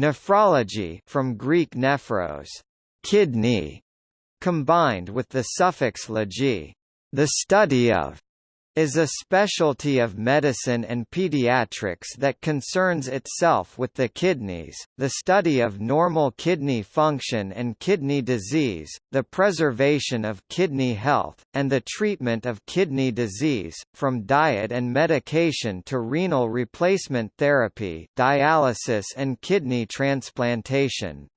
Nephrology from Greek nephros, kidney, combined with the suffix logy, the study of, is a specialty of medicine and pediatrics that concerns itself with the kidneys, the study of normal kidney function and kidney disease, the preservation of kidney health, and the treatment of kidney disease, from diet and medication to renal replacement therapy dialysis and kidney transplantation.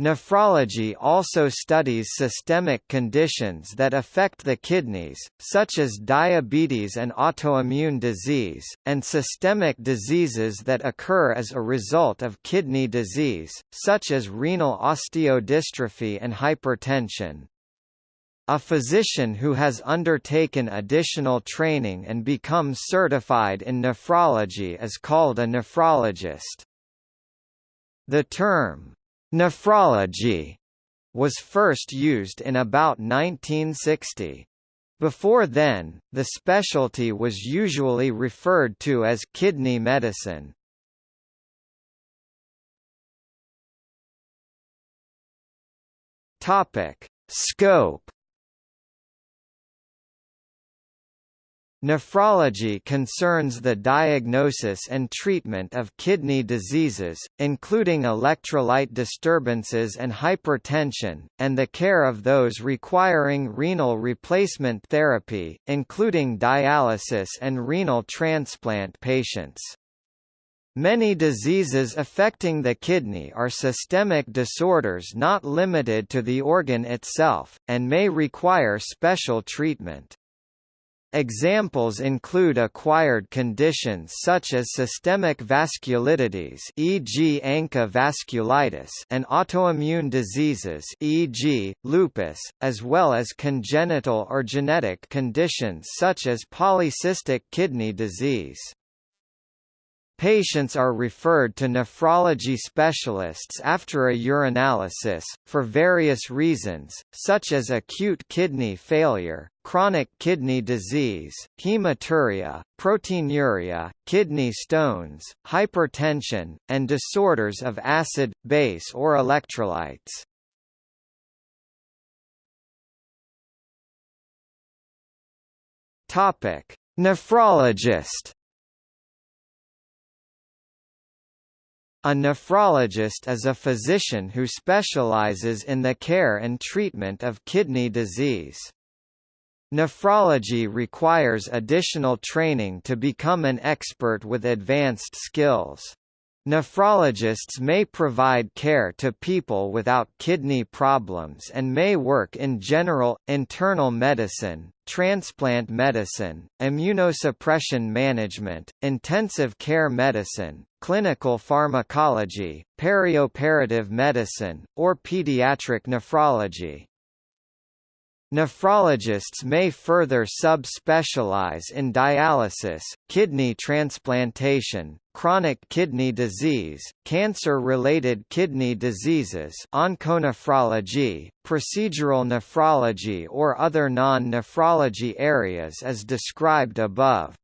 Nephrology also studies systemic conditions that affect the kidneys, such as diabetes and autoimmune disease, and systemic diseases that occur as a result of kidney disease, such as renal osteodystrophy and hypertension. A physician who has undertaken additional training and become certified in nephrology is called a nephrologist. The term, Nephrology was first used in about 1960. Before then, the specialty was usually referred to as kidney medicine. Topic: Scope Nephrology concerns the diagnosis and treatment of kidney diseases, including electrolyte disturbances and hypertension, and the care of those requiring renal replacement therapy, including dialysis and renal transplant patients. Many diseases affecting the kidney are systemic disorders not limited to the organ itself, and may require special treatment. Examples include acquired conditions such as systemic vasculitides e.g. ANCA vasculitis and autoimmune diseases e.g., lupus, as well as congenital or genetic conditions such as polycystic kidney disease. Patients are referred to nephrology specialists after a urinalysis, for various reasons, such as acute kidney failure, chronic kidney disease, hematuria, proteinuria, kidney stones, hypertension, and disorders of acid, base or electrolytes. Nephrologist A nephrologist is a physician who specializes in the care and treatment of kidney disease. Nephrology requires additional training to become an expert with advanced skills. Nephrologists may provide care to people without kidney problems and may work in general, internal medicine, transplant medicine, immunosuppression management, intensive care medicine, clinical pharmacology, perioperative medicine, or pediatric nephrology. Nephrologists may further subspecialize in dialysis, kidney transplantation, chronic kidney disease, cancer-related kidney diseases onconephrology, procedural nephrology or other non-nephrology areas as described above.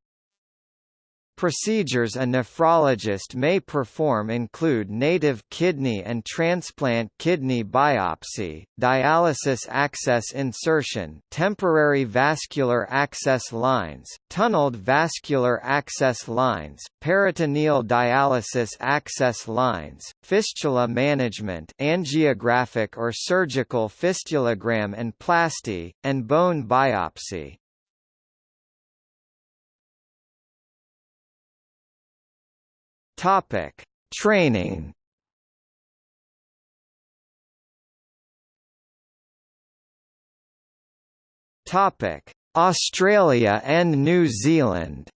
Procedures a nephrologist may perform include native kidney and transplant kidney biopsy, dialysis access insertion, temporary vascular access lines, tunneled vascular access lines, peritoneal dialysis access lines, fistula management angiographic or surgical fistulogram and plasty, and bone biopsy. Topic: Training. Topic: Australia and New Zealand.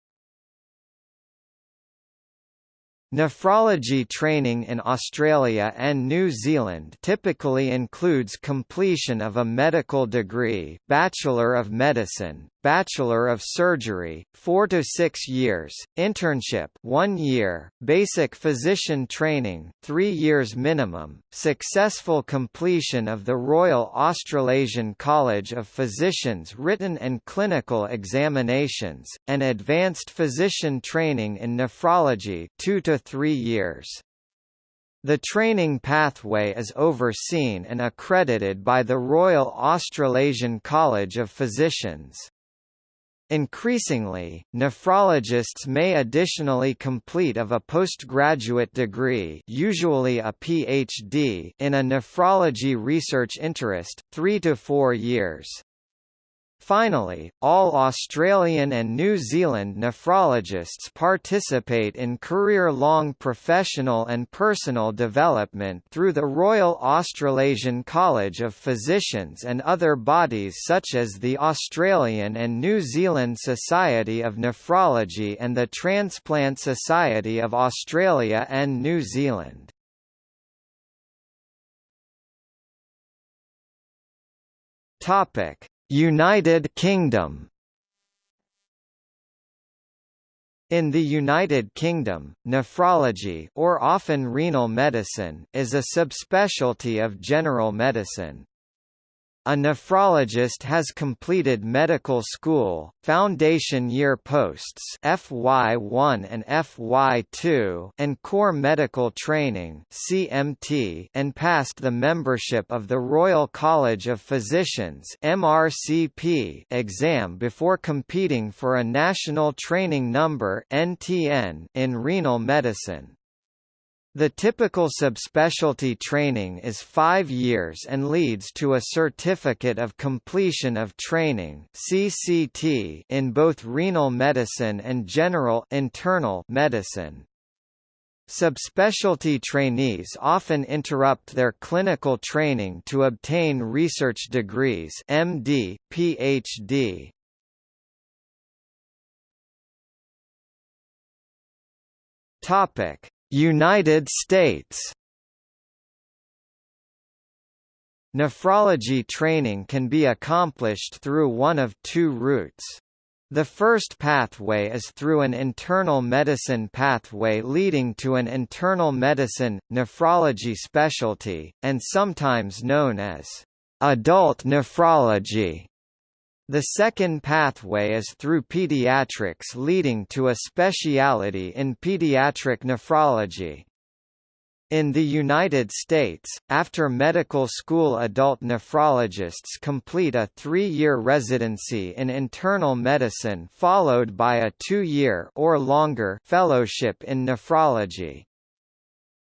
Nephrology training in Australia and New Zealand typically includes completion of a medical degree Bachelor of Medicine, Bachelor of Surgery, 4 to 6 years, internship 1 year, basic physician training 3 years minimum, successful completion of the Royal Australasian College of Physicians written and clinical examinations, and advanced physician training in nephrology 2 to 3 years. The training pathway is overseen and accredited by the Royal Australasian College of Physicians. Increasingly, nephrologists may additionally complete of a postgraduate degree usually a PhD in a nephrology research interest, three to four years. Finally, all Australian and New Zealand nephrologists participate in career-long professional and personal development through the Royal Australasian College of Physicians and other bodies such as the Australian and New Zealand Society of Nephrology and the Transplant Society of Australia and New Zealand. Topic United Kingdom In the United Kingdom, nephrology or often renal medicine is a subspecialty of general medicine. A nephrologist has completed medical school, foundation year posts FY1 and FY2 and core medical training CMT and passed the membership of the Royal College of Physicians MRCP exam before competing for a national training number NTN in renal medicine. The typical subspecialty training is five years and leads to a Certificate of Completion of Training (CCT) in both renal medicine and general internal medicine. Subspecialty trainees often interrupt their clinical training to obtain research degrees MD, PhD. Topic: United States Nephrology training can be accomplished through one of two routes. The first pathway is through an internal medicine pathway leading to an internal medicine, nephrology specialty, and sometimes known as adult nephrology. The second pathway is through pediatrics leading to a speciality in pediatric nephrology. In the United States, after medical school adult nephrologists complete a three-year residency in internal medicine followed by a two-year or longer fellowship in nephrology.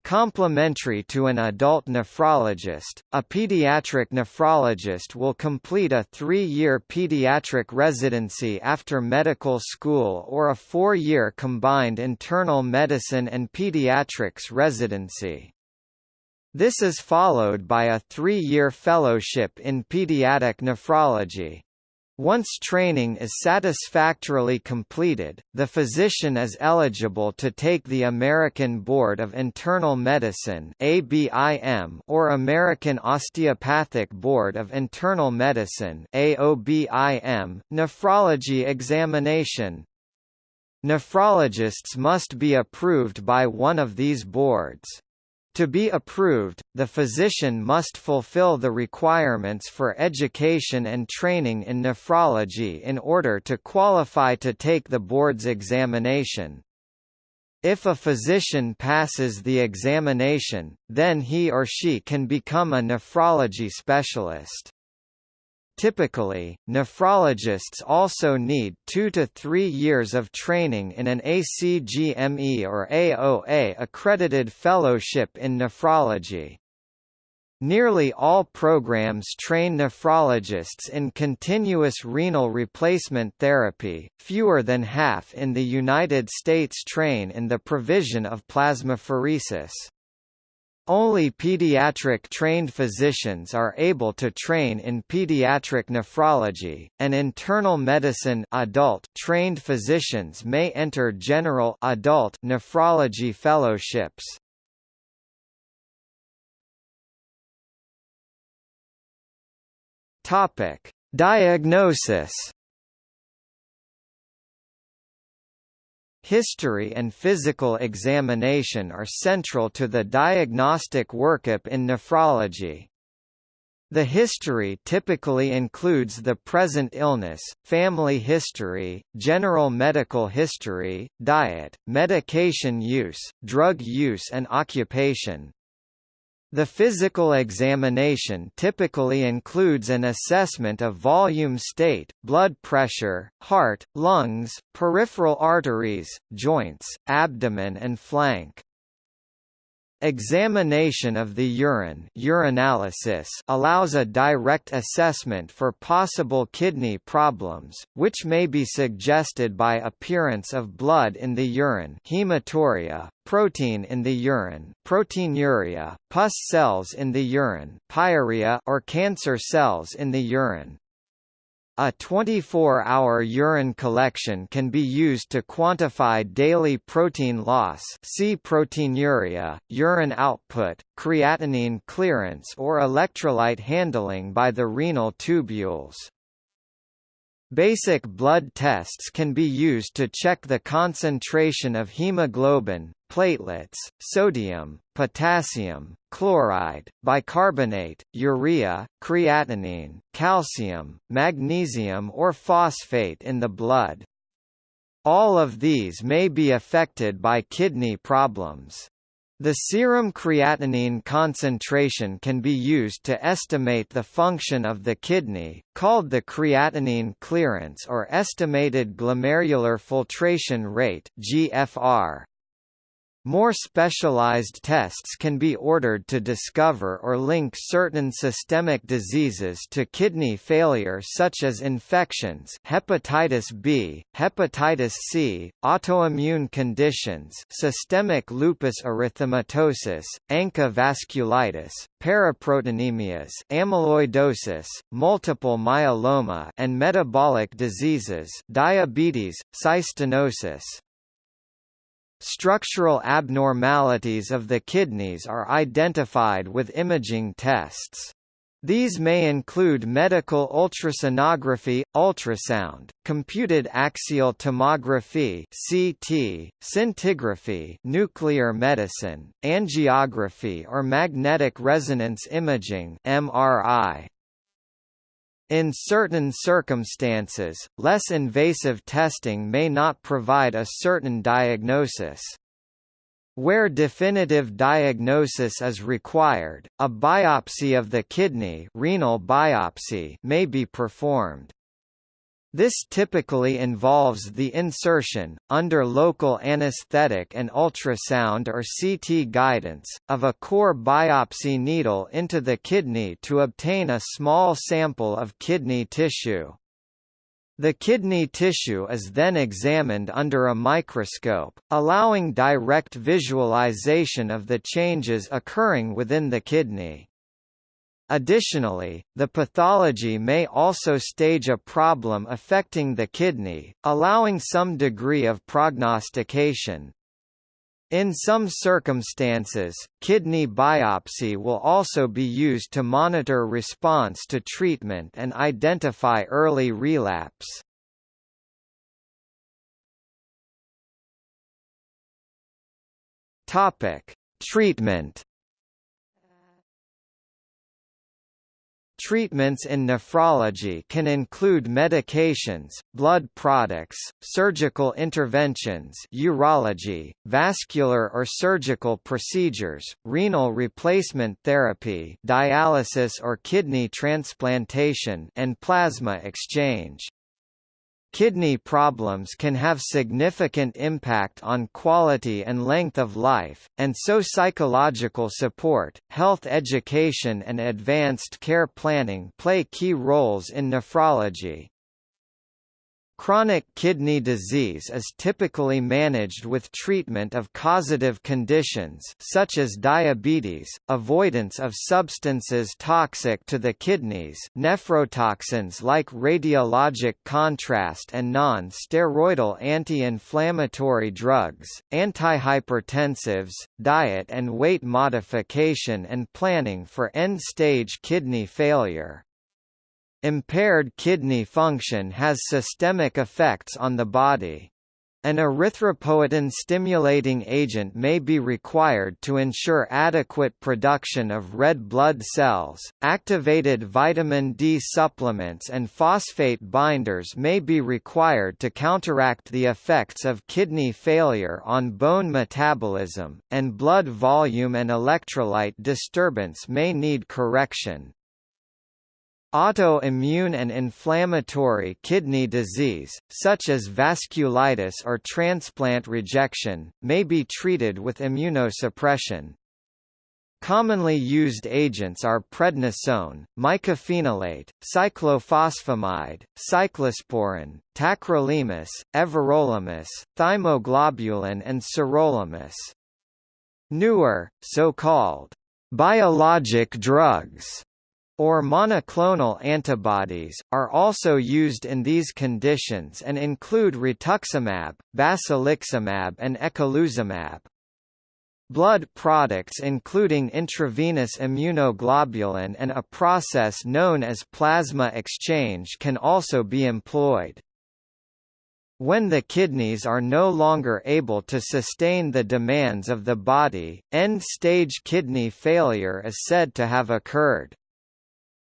Complementary to an adult nephrologist, a pediatric nephrologist will complete a three-year pediatric residency after medical school or a four-year combined internal medicine and pediatrics residency. This is followed by a three-year fellowship in pediatric nephrology. Once training is satisfactorily completed, the physician is eligible to take the American Board of Internal Medicine (ABIM) or American Osteopathic Board of Internal Medicine (AOBIM) nephrology examination. Nephrologists must be approved by one of these boards. To be approved, the physician must fulfill the requirements for education and training in nephrology in order to qualify to take the board's examination. If a physician passes the examination, then he or she can become a nephrology specialist. Typically, nephrologists also need two to three years of training in an ACGME or AOA accredited fellowship in nephrology. Nearly all programs train nephrologists in continuous renal replacement therapy, fewer than half in the United States train in the provision of plasmapheresis. Only pediatric-trained physicians are able to train in pediatric nephrology, and internal medicine adult trained physicians may enter general adult nephrology fellowships. Topic: Diagnosis History and physical examination are central to the diagnostic workup in nephrology. The history typically includes the present illness, family history, general medical history, diet, medication use, drug use and occupation. The physical examination typically includes an assessment of volume state, blood pressure, heart, lungs, peripheral arteries, joints, abdomen and flank. Examination of the urine urinalysis allows a direct assessment for possible kidney problems, which may be suggested by appearance of blood in the urine hematuria, protein in the urine proteinuria, pus cells in the urine pyuria or cancer cells in the urine. A 24-hour urine collection can be used to quantify daily protein loss see proteinuria, urine output, creatinine clearance or electrolyte handling by the renal tubules. Basic blood tests can be used to check the concentration of hemoglobin, platelets, sodium, potassium, chloride, bicarbonate, urea, creatinine, calcium, magnesium or phosphate in the blood. All of these may be affected by kidney problems. The serum creatinine concentration can be used to estimate the function of the kidney, called the creatinine clearance or estimated glomerular filtration rate (GFR). More specialized tests can be ordered to discover or link certain systemic diseases to kidney failure such as infections hepatitis B, hepatitis C, autoimmune conditions systemic lupus erythematosus, ANCA vasculitis, paraproteinemias amyloidosis, multiple myeloma and metabolic diseases diabetes, cystinosis. Structural abnormalities of the kidneys are identified with imaging tests. These may include medical ultrasonography, ultrasound, computed axial tomography (CT), scintigraphy, nuclear medicine, angiography or magnetic resonance imaging (MRI). In certain circumstances, less invasive testing may not provide a certain diagnosis. Where definitive diagnosis is required, a biopsy of the kidney renal biopsy may be performed. This typically involves the insertion, under local anesthetic and ultrasound or CT guidance, of a core biopsy needle into the kidney to obtain a small sample of kidney tissue. The kidney tissue is then examined under a microscope, allowing direct visualization of the changes occurring within the kidney. Additionally, the pathology may also stage a problem affecting the kidney, allowing some degree of prognostication. In some circumstances, kidney biopsy will also be used to monitor response to treatment and identify early relapse. Treatment Treatments in nephrology can include medications, blood products, surgical interventions urology, vascular or surgical procedures, renal replacement therapy dialysis or kidney transplantation and plasma exchange. Kidney problems can have significant impact on quality and length of life, and so psychological support, health education and advanced care planning play key roles in nephrology. Chronic kidney disease is typically managed with treatment of causative conditions such as diabetes, avoidance of substances toxic to the kidneys nephrotoxins like radiologic contrast and non-steroidal anti-inflammatory drugs, antihypertensives, diet and weight modification and planning for end-stage kidney failure. Impaired kidney function has systemic effects on the body. An erythropoietin-stimulating agent may be required to ensure adequate production of red blood cells. Activated vitamin D supplements and phosphate binders may be required to counteract the effects of kidney failure on bone metabolism, and blood volume and electrolyte disturbance may need correction. Autoimmune and inflammatory kidney disease, such as vasculitis or transplant rejection, may be treated with immunosuppression. Commonly used agents are prednisone, mycophenolate, cyclophosphamide, cyclosporin, tacrolimus, everolimus, thymoglobulin and sirolimus. Newer, so-called biologic drugs or monoclonal antibodies, are also used in these conditions and include rituximab, basiliximab and eculizumab. Blood products including intravenous immunoglobulin and a process known as plasma exchange can also be employed. When the kidneys are no longer able to sustain the demands of the body, end-stage kidney failure is said to have occurred.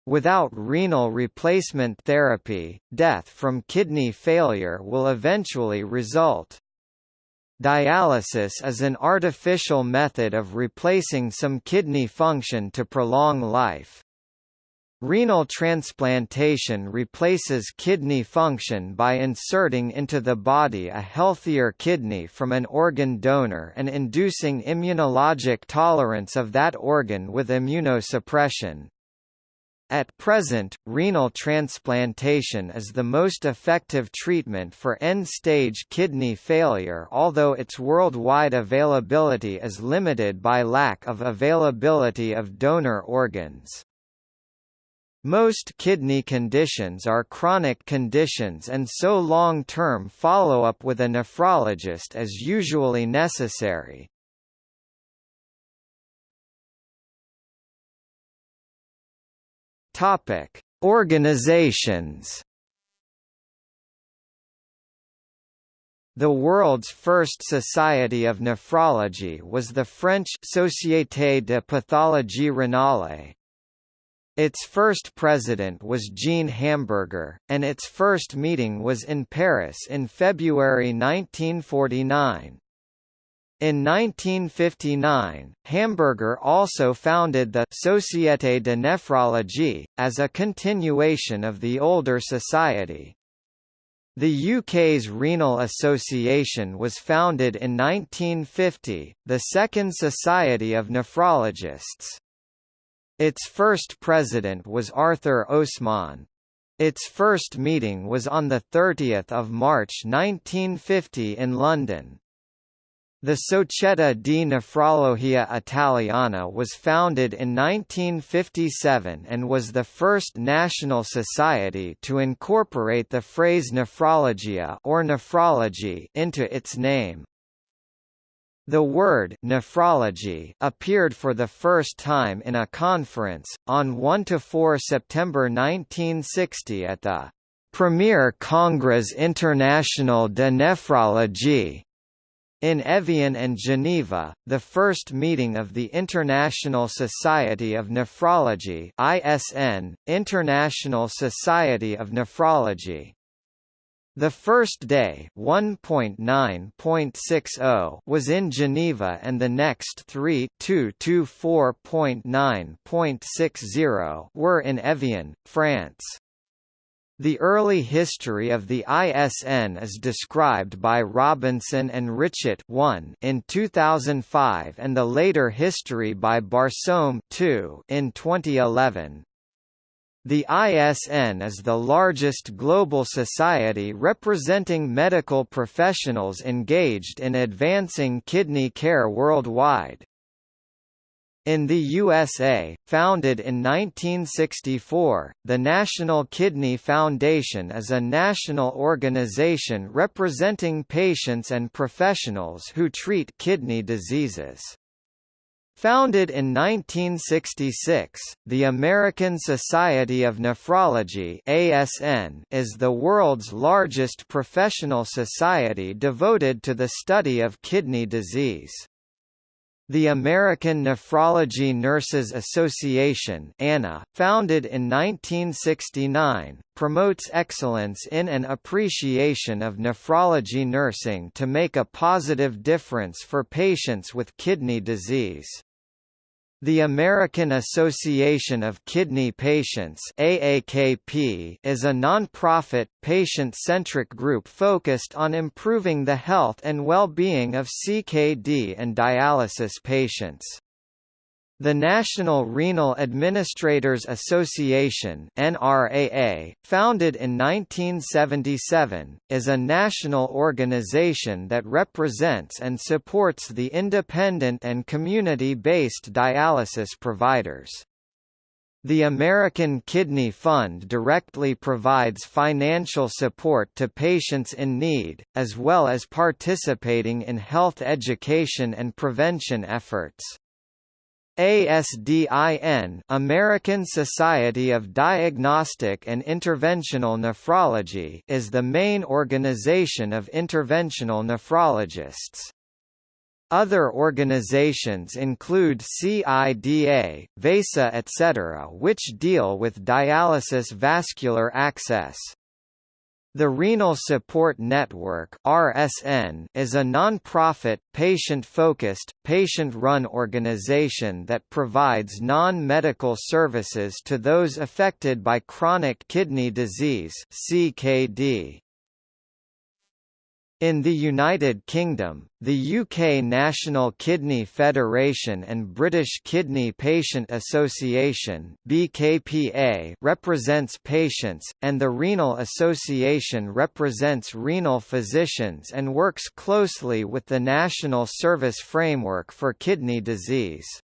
Without renal replacement therapy, death from kidney failure will eventually result. Dialysis is an artificial method of replacing some kidney function to prolong life. Renal transplantation replaces kidney function by inserting into the body a healthier kidney from an organ donor and inducing immunologic tolerance of that organ with immunosuppression. At present, renal transplantation is the most effective treatment for end-stage kidney failure although its worldwide availability is limited by lack of availability of donor organs. Most kidney conditions are chronic conditions and so long-term follow-up with a nephrologist is usually necessary. Topic: Organizations. The world's first Society of Nephrology was the French Société de Pathologie Renale. Its first president was Jean Hamburger, and its first meeting was in Paris in February 1949. In 1959, Hamburger also founded the Société de Nephrologie, as a continuation of the older society. The UK's Renal Association was founded in 1950, the second society of nephrologists. Its first president was Arthur Osman. Its first meeting was on 30 March 1950 in London. The Società di Nefrologia Italiana was founded in 1957 and was the first national society to incorporate the phrase nefrologia or nephrology into its name. The word nephrology appeared for the first time in a conference, on 1–4 September 1960 at the Premier Congrès International de Nephrologie in Evian and Geneva, the first meeting of the International Society of Nephrology ISN, International Society of Nephrology. The first day 1.9.60 was in Geneva and the next three were in Evian, France. The early history of the ISN is described by Robinson and Richet 1 in 2005 and the later history by Barsoum 2 in 2011. The ISN is the largest global society representing medical professionals engaged in advancing kidney care worldwide. In the USA, founded in 1964, the National Kidney Foundation is a national organization representing patients and professionals who treat kidney diseases. Founded in 1966, the American Society of Nephrology (ASN) is the world's largest professional society devoted to the study of kidney disease. The American Nephrology Nurses Association ANA, founded in 1969, promotes excellence in and appreciation of nephrology nursing to make a positive difference for patients with kidney disease. The American Association of Kidney Patients AAKP is a non-profit, patient-centric group focused on improving the health and well-being of CKD and dialysis patients. The National Renal Administrators Association NRAA, founded in 1977, is a national organization that represents and supports the independent and community-based dialysis providers. The American Kidney Fund directly provides financial support to patients in need, as well as participating in health education and prevention efforts. ASDIN American Society of Diagnostic and Interventional Nephrology is the main organization of interventional nephrologists. Other organizations include CIDA, VESA etc. which deal with dialysis vascular access. The Renal Support Network (RSN) is a non-profit, patient-focused, patient-run organization that provides non-medical services to those affected by chronic kidney disease (CKD). In the United Kingdom, the UK National Kidney Federation and British Kidney Patient Association BKPA represents patients, and the Renal Association represents renal physicians and works closely with the National Service Framework for Kidney Disease.